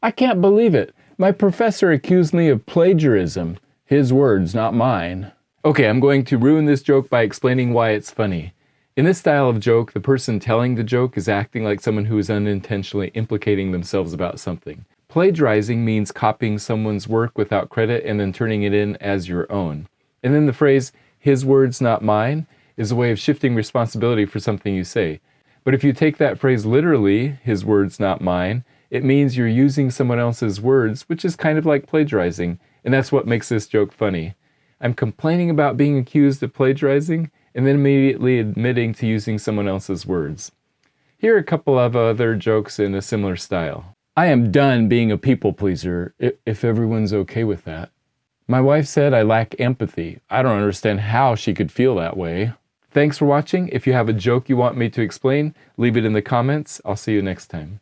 I can't believe it. My professor accused me of plagiarism. His words, not mine. Okay, I'm going to ruin this joke by explaining why it's funny. In this style of joke, the person telling the joke is acting like someone who is unintentionally implicating themselves about something. Plagiarizing means copying someone's work without credit and then turning it in as your own. And then the phrase, his words, not mine, is a way of shifting responsibility for something you say. But if you take that phrase literally, his words, not mine, it means you're using someone else's words, which is kind of like plagiarizing, and that's what makes this joke funny. I'm complaining about being accused of plagiarizing and then immediately admitting to using someone else's words. Here are a couple of other jokes in a similar style. I am done being a people pleaser, if everyone's okay with that. My wife said I lack empathy. I don't understand how she could feel that way. Thanks for watching. If you have a joke you want me to explain, leave it in the comments. I'll see you next time.